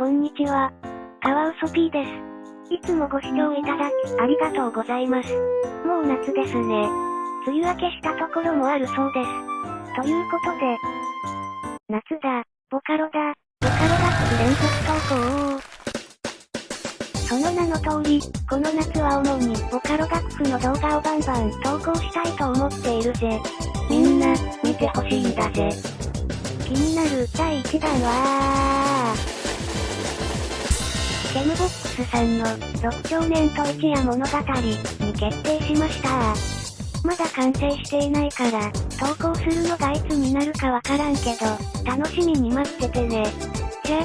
こんにちは。カワウソ P です。いつもご視聴いただき、ありがとうございます。もう夏ですね。梅雨明けしたところもあるそうです。ということで、夏だ、ボカロだ、ボカロ学連続投稿。その名の通り、この夏は主にボカロ楽譜の動画をバンバン投稿したいと思っているぜ。みんな、見てほしいんだぜ。気になる第1弾はケムボックスさんの6少年と一夜物語に決定しました。まだ完成していないから、投稿するのがいつになるかわからんけど、楽しみに待っててね。じゃ、